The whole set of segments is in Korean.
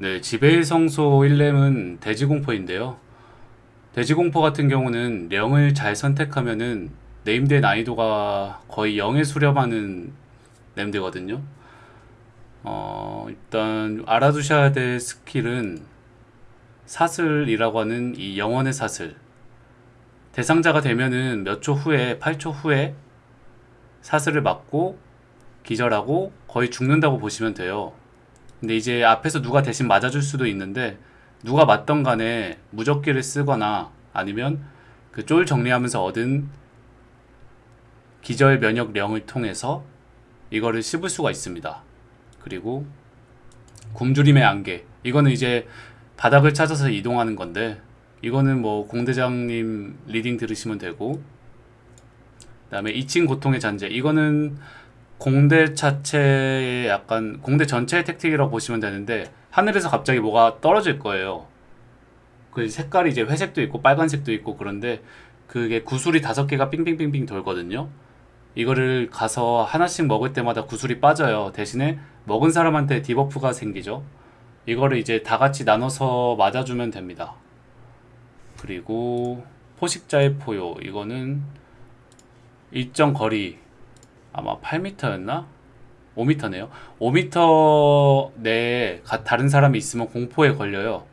네, 지배의 성소 1넴은 대지공포인데요. 대지공포 같은 경우는 령을 잘 선택하면은 named의 난이도가 거의 0에 수렴하는 넴드거든요. 어, 일단 알아두셔야 될 skill은 사슬이라고 하는 이 영혼의 사슬. 대상자가 되면은 몇 초 후에, 8초 후에 사슬을 맞고 기절하고 거의 죽는다고 보시면 돼요. 근데 이제 앞에서 누가 대신 맞아줄 수도 있는데 누가 맞던 간에 무적기를 쓰거나 아니면 그 쫄 정리하면서 얻은 기절 면역령을 통해서 이거를 씹을 수가 있습니다. 그리고 굶주림의 안개 이거는 이제 바닥을 찾아서 이동하는 건데 이거는 뭐 공대장님 leading 들으시면 되고 그 다음에 2층 고통의 잔재 이거는 공대 자체의 약간 공대 전체의 tactic이라고 보시면 되는데 하늘에서 갑자기 뭐가 떨어질 거예요. 그 색깔이 이제 회색도 있고 빨간색도 있고 그런데 그게 구슬이 다섯 개가 빙빙빙빙 돌거든요. 이거를 가서 하나씩 먹을 때마다 구슬이 빠져요. 대신에 먹은 사람한테 debuff가 생기죠. 이거를 이제 다 같이 나눠서 맞아주면 됩니다. 그리고 포식자의 포효 이거는 일정 거리 아마 8m였나? 5m네요. 5m 내에 가- 다른 사람이 있으면 공포에 걸려요.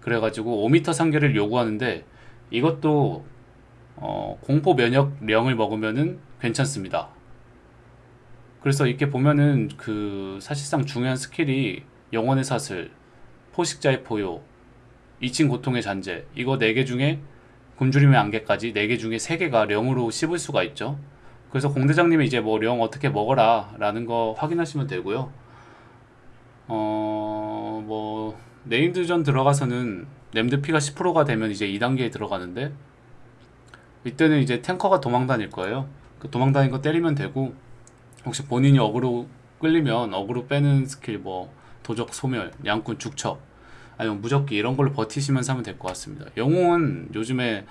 그래가지고 5m 산개를 요구하는데 이것도 어, 공포 면역령을 먹으면은 괜찮습니다. 그래서 이렇게 보면은 그 사실상 중요한 skill이 영혼의 사슬, 포식자의 포효, 2층 고통의 잔재 이거 4개 중에 굶주림의 안개까지 4개 중에 3개가 령으로 씹을 수가 있죠. 그래서 공대장님이 이제 뭐 령 어떻게 먹어라 라는 거 확인하시면 되고요. 어, 뭐 named전 들어가서는 넴드 피가 10%가 되면 이제 2단계에 들어가는데 이때는 이제 탱커가 도망다닐 거예요. 그 도망다닌 거 때리면 되고 혹시 본인이 어그로 끌리면 어그로 빼는 스킬 뭐 도적 소멸, 냥꾼 죽척 아니면 무적기 이런 걸로 버티시면서 하면 될 것 같습니다. 영웅은 요즘에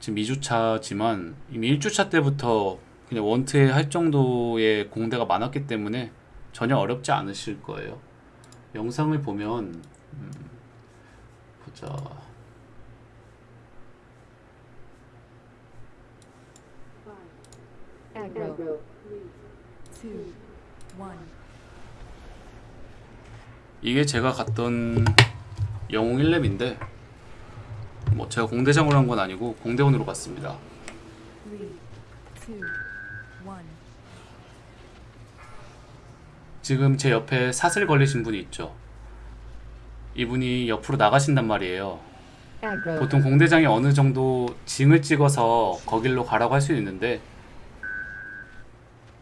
지금 2주차지만 이미 1주차 때부터 그냥 원트에 할 정도의 공대가 많았기 때문에 전혀 어렵지 않으실 거예요. 영상을 보면 음, 보자. 이게 제가 갔던 영웅 1렙인데 뭐 제가 공대장으로 한 건 아니고 공대원으로 갔습니다. Three, two, one. 지금 제 옆에 사슬 걸리신 분이 있죠. 이분이 옆으로 나가신단 말이에요. 보통 공대장이 어느 정도 징을 찍어서 거길로 가라고 할 수 있는데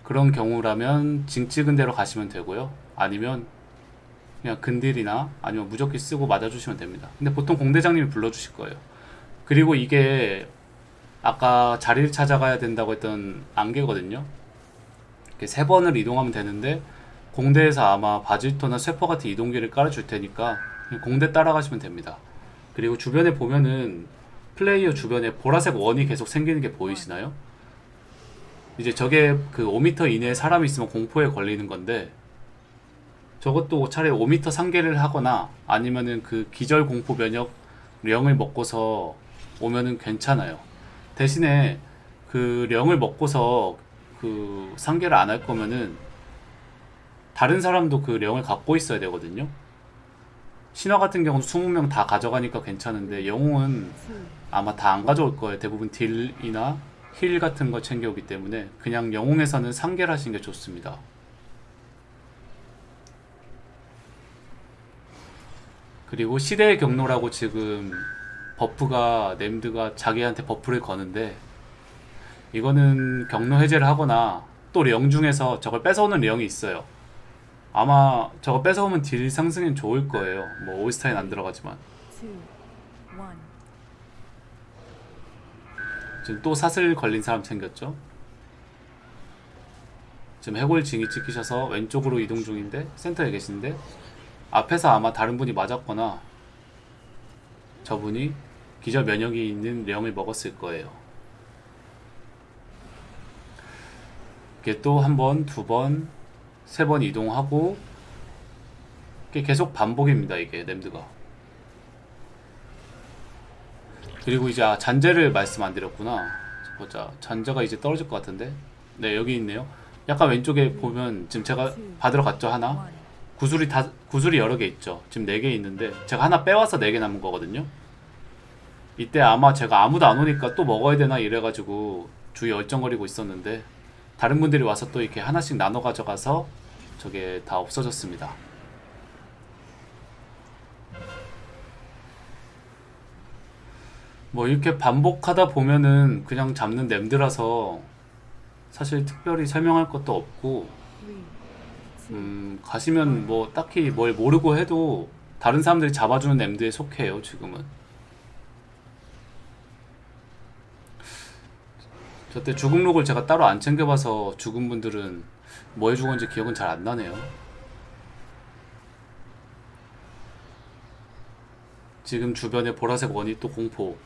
그런 경우라면 징 찍은 대로 가시면 되고요. 아니면 그냥 근딜이나 아니면 무적기 쓰고 맞아주시면 됩니다. 근데 보통 공대장님이 불러주실 거예요. 그리고 이게 아까 자리를 찾아가야 된다고 했던 안개거든요. 이렇게 세 번을 이동하면 되는데 공대에서 아마 바질토나 쇠퍼 같은 이동기를 깔아줄 테니까 공대 따라가시면 됩니다. 그리고 주변에 보면은 플레이어 주변에 보라색 원이 계속 생기는 게 보이시나요? 이제 저게 그 5m 이내에 사람이 있으면 공포에 걸리는 건데 저것도 차라리 5m 상계를 하거나 아니면은 그 기절 공포 면역 령을 먹고서 오면은 괜찮아요. 대신에 그 령을 먹고서 그 상계를 안 할 거면은 다른 사람도 그 령을 갖고 있어야 되거든요. 신화 같은 경우는 20명 다 가져가니까 괜찮은데 영웅은 아마 다 안 가져올 거예요. 대부분 deal이나 heal 같은 거 챙겨오기 때문에 그냥 영웅에서는 산개를 하시는 게 좋습니다. 그리고 시대의 격노라고 지금 buff가 넴드가 자기한테 buff를 거는데 이거는 격노 해제를 하거나 또 령 중에서 저걸 뺏어오는 령이 있어요. 아마 저거 뺏어오면 deal 상승엔 좋을 거예요. 뭐 올스타엔 안 들어가지만. 지금 또 사슬 걸린 사람 챙겼죠? 지금 해골 징이 찍히셔서 왼쪽으로 이동 중인데 센터에 계신데 앞에서 아마 다른 분이 맞았거나 저분이 기절 면역이 있는 령을 먹었을 거예요. 이게 또 한 번, 두 번, 세 번 이동하고 이게 계속 반복입니다 이게 램드가 그리고 이제 아, 잔재를 말씀 안 드렸구나 보자 잔재가 이제 떨어질 것 같은데 네 여기 있네요 약간 왼쪽에 보면 지금 제가 받으러 갔죠 하나. 구슬이 다 구슬이 여러 개 있죠. 지금 네개 있는데 제가 하나 빼와서 네개 남은 거거든요. 이때 아마 제가 아무도 안 오니까 또 먹어야 되나 이래가지고 주위 얼쩡거리고 있었는데 다른 분들이 와서 또 이렇게 하나씩 나눠 가져가서 저게 다 없어졌습니다. 뭐 이렇게 반복하다 보면은 그냥 잡는 램드라서 사실 특별히 설명할 것도 없고 two, 음, 가시면 뭐 딱히 뭘 모르고 해도 다른 사람들이 잡아주는 엠드에 속해요, 지금은. 저때 죽은 록을 제가 따로 안 챙겨봐서 죽은 분들은 뭐 해주건지 기억은 잘 안 나네요. 지금 주변에 보라색 원이 또 공포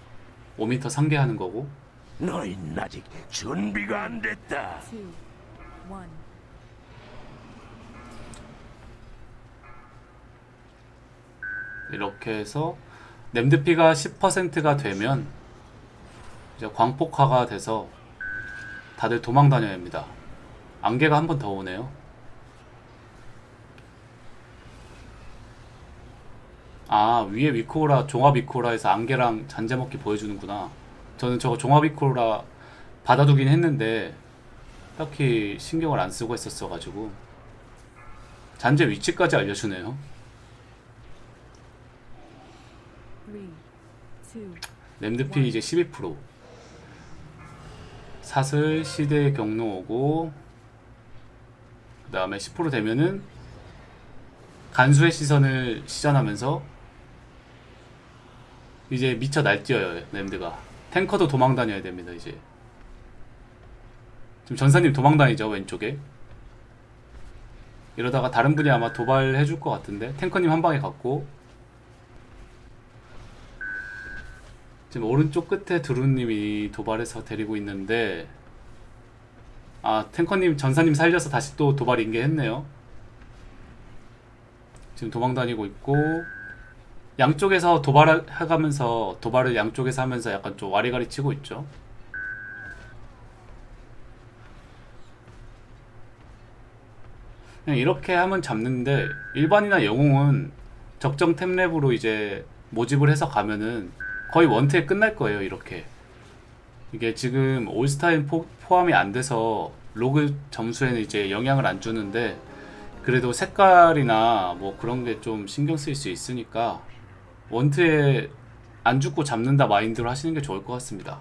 5m 상계하는 거고 너희는 아직 준비가 안 됐다. two, one. 이렇게 해서 램드피가 10%가 되면 이제 광폭화가 돼서 다들 도망 다녀야 합니다. 안개가 한 번 더 오네요. 아 위에 위코라 종합 위코라에서 안개랑 잔재 먹기 보여주는구나. 저는 저거 종합 위코라 받아두긴 했는데 딱히 신경을 안 쓰고 했었어가지고 잔재 위치까지 알려주네요. 램드피 이제 12% 사슬 시대 경로 오고 그 다음에 10% 되면은 간수의 시선을 시전하면서 이제 미쳐 날뛰어요 램드가. 탱커도 도망 다녀야 됩니다 이제. 지금 전사님 도망 다니죠 왼쪽에. 이러다가 다른 분이 아마 도발해 줄 것 같은데 탱커님 한 방에 갔고 지금 오른쪽 끝에 두루님이 도발해서 데리고 있는데 아 탱커님 전사님 살려서 다시 또 도발 인계했네요. 지금 도망 다니고 있고 양쪽에서 도발해가면서 도발을 양쪽에서 하면서 약간 좀 와리가리 치고 있죠. 그냥 이렇게 하면 잡는데 일반이나 영웅은 적정 템랩으로 이제 모집을 해서 가면은 거의 원트에 끝날 거예요 이렇게. 이게 지금 올스타엔 포, 포함이 안 돼서 로그 점수에는 이제 영향을 안 주는데 그래도 색깔이나 뭐 그런 게 좀 신경 쓰일 수 있으니까 원트에 안 죽고 잡는다 마인드로 하시는 게 좋을 것 같습니다